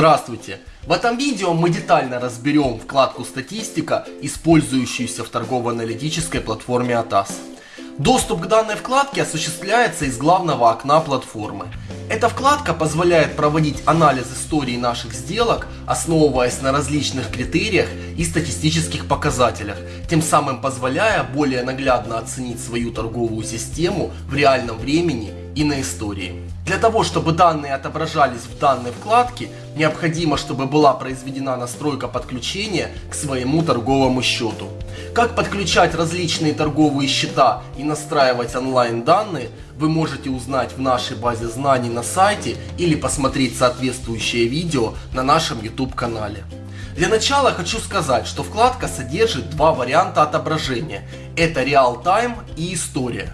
Здравствуйте! В этом видео мы детально разберем вкладку «Статистика», использующуюся в торгово-аналитической платформе ATAS. Доступ к данной вкладке осуществляется из главного окна платформы. Эта вкладка позволяет проводить анализ истории наших сделок, основываясь на различных критериях и статистических показателях, тем самым позволяя более наглядно оценить свою торговую систему в реальном времени и на истории. Для того, чтобы данные отображались в данной вкладке, необходимо, чтобы была произведена настройка подключения к своему торговому счету. Как подключать различные торговые счета и настраивать онлайн данные, вы можете узнать в нашей базе знаний на сайте или посмотреть соответствующее видео на нашем YouTube канале. Для начала хочу сказать, что вкладка содержит два варианта отображения. Это Time и История.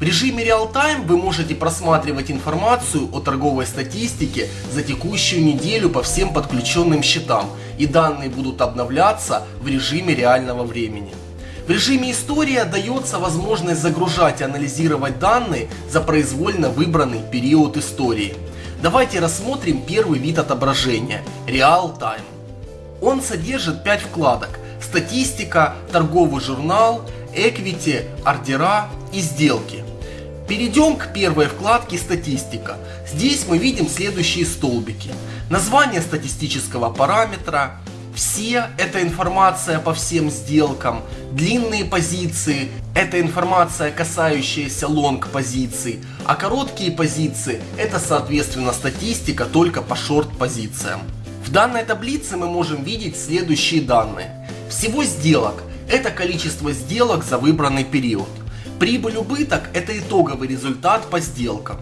В режиме реал-тайм вы можете просматривать информацию о торговой статистике за текущую неделю по всем подключенным счетам и данные будут обновляться в режиме реального времени. В режиме история дается возможность загружать и анализировать данные за произвольно выбранный период истории. Давайте рассмотрим первый вид отображения – Real Time. Он содержит 5 вкладок – статистика, торговый журнал, equity, ордера и сделки. Перейдем к первой вкладке «Статистика». Здесь мы видим следующие столбики. Название статистического параметра, все – это информация по всем сделкам, длинные позиции – это информация, касающаяся лонг позиций, а короткие позиции – это соответственно статистика только по шорт позициям. В данной таблице мы можем видеть следующие данные. Всего сделок – это количество сделок за выбранный период. Прибыль-убыток – это итоговый результат по сделкам.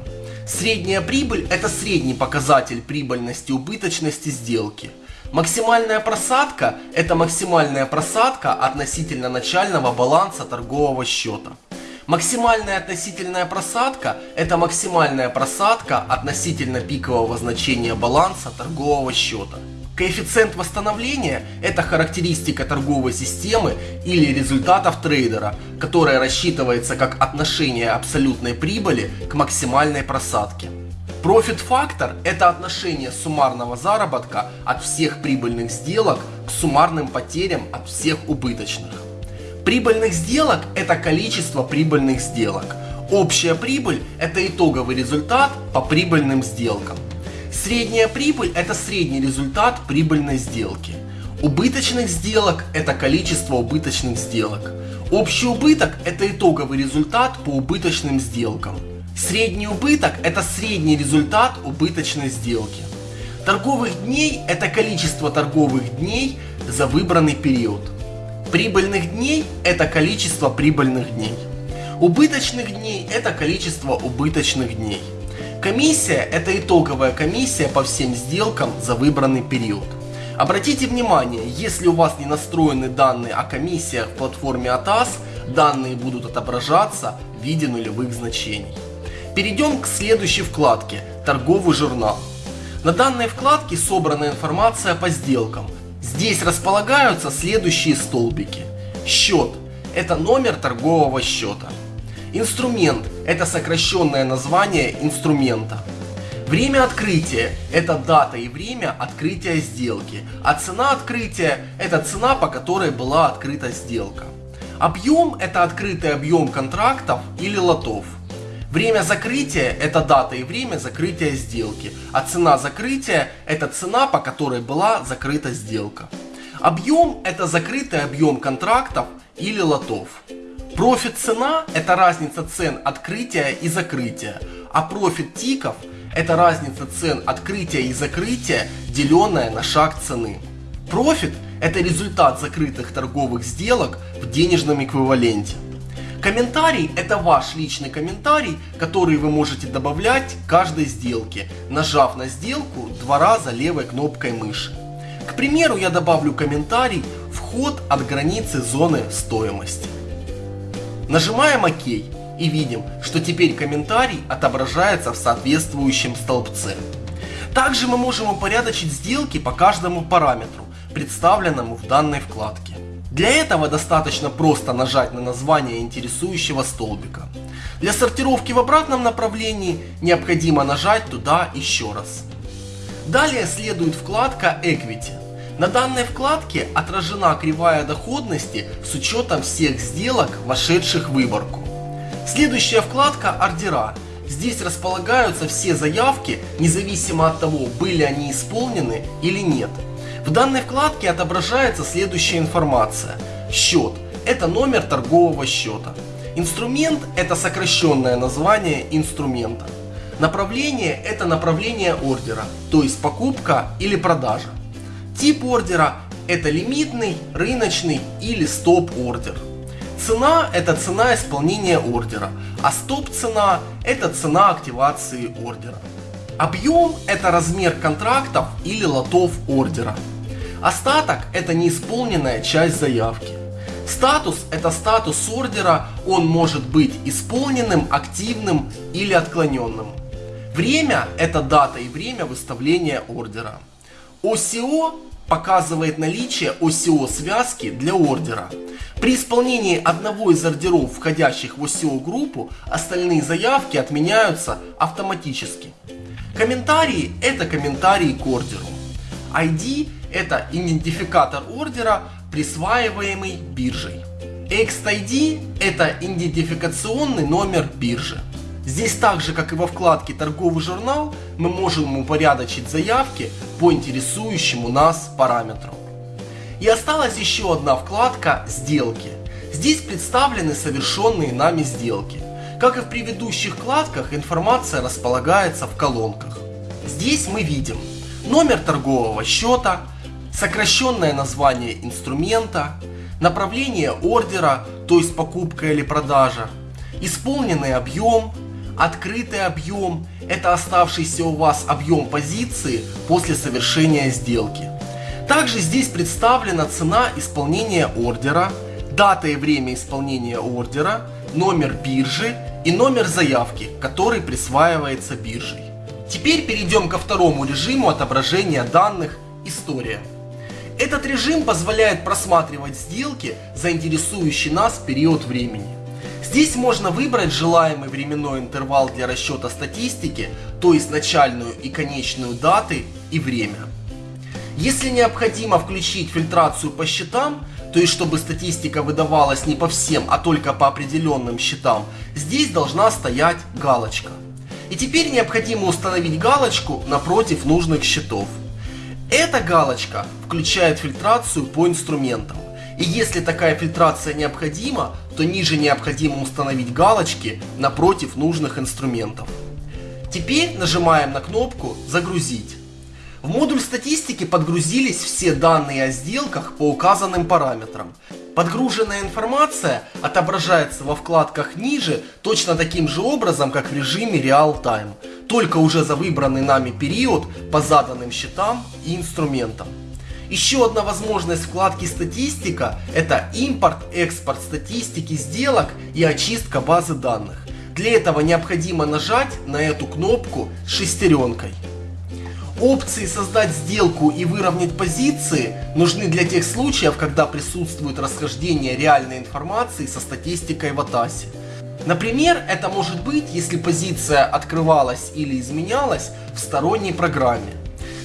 Средняя прибыль – это средний показатель прибыльности убыточности сделки. Максимальная просадка – это максимальная просадка относительно начального баланса торгового счета. Максимальная относительная просадка – это максимальная просадка относительно пикового значения баланса торгового счета. Коэффициент восстановления – это характеристика торговой системы или результатов трейдера, которая рассчитывается как отношение абсолютной прибыли к максимальной просадке. Профит-фактор – это отношение суммарного заработка от всех прибыльных сделок к суммарным потерям от всех убыточных. Прибыльных сделок – это количество прибыльных сделок. Общая прибыль – это итоговый результат по прибыльным сделкам. Средняя прибыль – это средний результат прибыльной сделки. Убыточных сделок – это количество убыточных сделок. Общий убыток – это итоговый результат по убыточным сделкам. Средний убыток – это средний результат убыточной сделки. Торговых дней – это количество торговых дней за выбранный период. Прибыльных дней – это количество прибыльных дней. Убыточных дней – это количество убыточных дней. Комиссия – это итоговая комиссия по всем сделкам за выбранный период. Обратите внимание, если у вас не настроены данные о комиссиях в платформе ATAS, данные будут отображаться в виде нулевых значений. Перейдем к следующей вкладке – торговый журнал. На данной вкладке собрана информация по сделкам. Здесь располагаются следующие столбики. Счет – это номер торгового счета. Инструмент – это сокращенное название инструмента. Время открытия – это дата и время открытия сделки, а цена открытия – это цена, по которой была открыта сделка. Объем – это открытый объем контрактов или лотов. Время закрытия – это дата и время закрытия сделки, а цена закрытия – это цена, по которой была закрыта сделка. Объем – это закрытый объем контрактов или лотов. Профит цена – это разница цен открытия и закрытия, а профит тиков – это разница цен открытия и закрытия, деленная на шаг цены. Профит – это результат закрытых торговых сделок в денежном эквиваленте. Комментарий – это ваш личный комментарий, который вы можете добавлять к каждой сделке, нажав на сделку два раза левой кнопкой мыши. К примеру, я добавлю комментарий «Вход от границы зоны стоимости». Нажимаем ОК и видим, что теперь комментарий отображается в соответствующем столбце. Также мы можем упорядочить сделки по каждому параметру, представленному в данной вкладке. Для этого достаточно просто нажать на название интересующего столбика. Для сортировки в обратном направлении необходимо нажать туда еще раз. Далее следует вкладка Equity. На данной вкладке отражена кривая доходности с учетом всех сделок, вошедших в выборку. Следующая вкладка Ордера. Здесь располагаются все заявки, независимо от того, были они исполнены или нет. В данной вкладке отображается следующая информация. Счет – это номер торгового счета. Инструмент – это сокращенное название инструмента. Направление – это направление ордера, то есть покупка или продажа. Тип ордера – это лимитный, рыночный или стоп-ордер. Цена – это цена исполнения ордера, а стоп-цена – это цена активации ордера. Объем – это размер контрактов или лотов ордера. Остаток – это неисполненная часть заявки. Статус – это статус ордера, он может быть исполненным, активным или отклоненным. Время – это дата и время выставления ордера. ОСИО показывает наличие ОСИО связки для ордера. При исполнении одного из ордеров, входящих в ОСИО группу, остальные заявки отменяются автоматически. Комментарии – это комментарии к ордеру. ID – это идентификатор ордера, присваиваемый биржей. XID – это идентификационный номер биржи. Здесь так же, как и во вкладке «Торговый журнал», мы можем упорядочить заявки по интересующему нас параметру. И осталась еще одна вкладка «Сделки». Здесь представлены совершенные нами сделки. Как и в предыдущих вкладках, информация располагается в колонках. Здесь мы видим номер торгового счета, сокращенное название инструмента, направление ордера, то есть покупка или продажа, исполненный объем, Открытый объем – это оставшийся у вас объем позиции после совершения сделки. Также здесь представлена цена исполнения ордера, дата и время исполнения ордера, номер биржи и номер заявки, который присваивается биржей. Теперь перейдем ко второму режиму отображения данных «История». Этот режим позволяет просматривать сделки, заинтересующие нас период времени. Здесь можно выбрать желаемый временной интервал для расчета статистики, то есть начальную и конечную даты и время. Если необходимо включить фильтрацию по счетам, то есть чтобы статистика выдавалась не по всем, а только по определенным счетам, здесь должна стоять галочка. И теперь необходимо установить галочку напротив нужных счетов. Эта галочка включает фильтрацию по инструментам. И если такая фильтрация необходима, то ниже необходимо установить галочки напротив нужных инструментов. Теперь нажимаем на кнопку «Загрузить». В модуль статистики подгрузились все данные о сделках по указанным параметрам. Подгруженная информация отображается во вкладках ниже точно таким же образом, как в режиме Real Time, только уже за выбранный нами период по заданным счетам и инструментам. Еще одна возможность вкладки статистика – это импорт-экспорт статистики сделок и очистка базы данных. Для этого необходимо нажать на эту кнопку с шестеренкой. Опции «Создать сделку» и «Выровнять позиции» нужны для тех случаев, когда присутствует расхождение реальной информации со статистикой в Атасе. Например, это может быть, если позиция открывалась или изменялась в сторонней программе.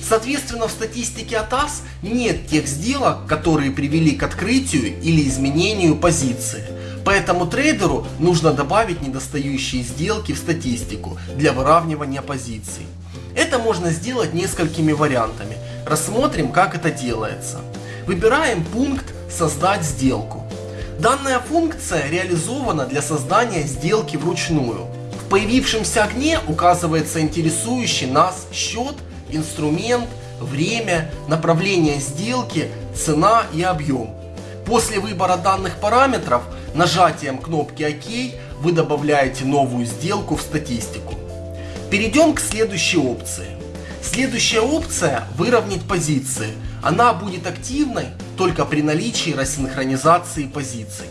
Соответственно, в статистике АТАС нет тех сделок, которые привели к открытию или изменению позиции. Поэтому трейдеру нужно добавить недостающие сделки в статистику для выравнивания позиций. Это можно сделать несколькими вариантами. Рассмотрим, как это делается. Выбираем пункт «Создать сделку». Данная функция реализована для создания сделки вручную. В появившемся окне указывается интересующий нас счет инструмент, время, направление сделки, цена и объем. После выбора данных параметров нажатием кнопки ОК вы добавляете новую сделку в статистику. Перейдем к следующей опции. Следующая опция – выровнять позиции. Она будет активной только при наличии рассинхронизации позиций.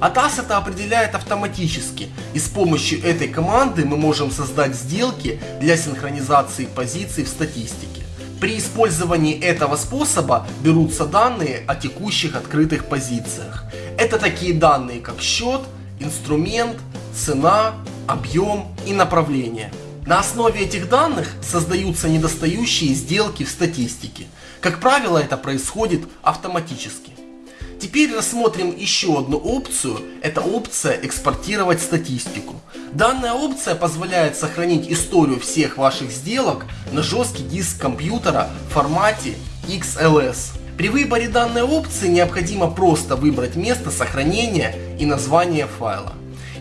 ATAS это определяет автоматически, и с помощью этой команды мы можем создать сделки для синхронизации позиций в статистике. При использовании этого способа берутся данные о текущих открытых позициях. Это такие данные как счет, инструмент, цена, объем и направление. На основе этих данных создаются недостающие сделки в статистике. Как правило, это происходит автоматически. Теперь рассмотрим еще одну опцию. Это опция «Экспортировать статистику». Данная опция позволяет сохранить историю всех ваших сделок на жесткий диск компьютера в формате XLS. При выборе данной опции необходимо просто выбрать место сохранения и название файла.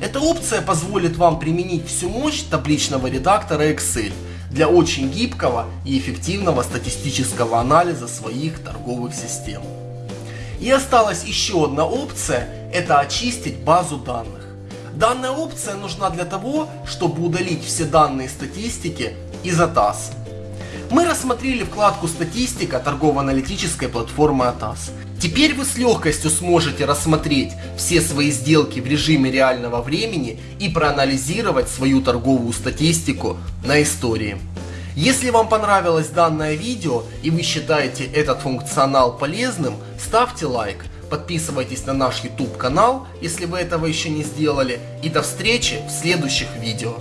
Эта опция позволит вам применить всю мощь табличного редактора Excel для очень гибкого и эффективного статистического анализа своих торговых систем. И осталась еще одна опция, это очистить базу данных. Данная опция нужна для того, чтобы удалить все данные статистики из ATAS. Мы рассмотрели вкладку «Статистика» торгово-аналитической платформы ATAS. Теперь вы с легкостью сможете рассмотреть все свои сделки в режиме реального времени и проанализировать свою торговую статистику на истории. Если вам понравилось данное видео и вы считаете этот функционал полезным, ставьте лайк, подписывайтесь на наш YouTube канал, если вы этого еще не сделали, и до встречи в следующих видео.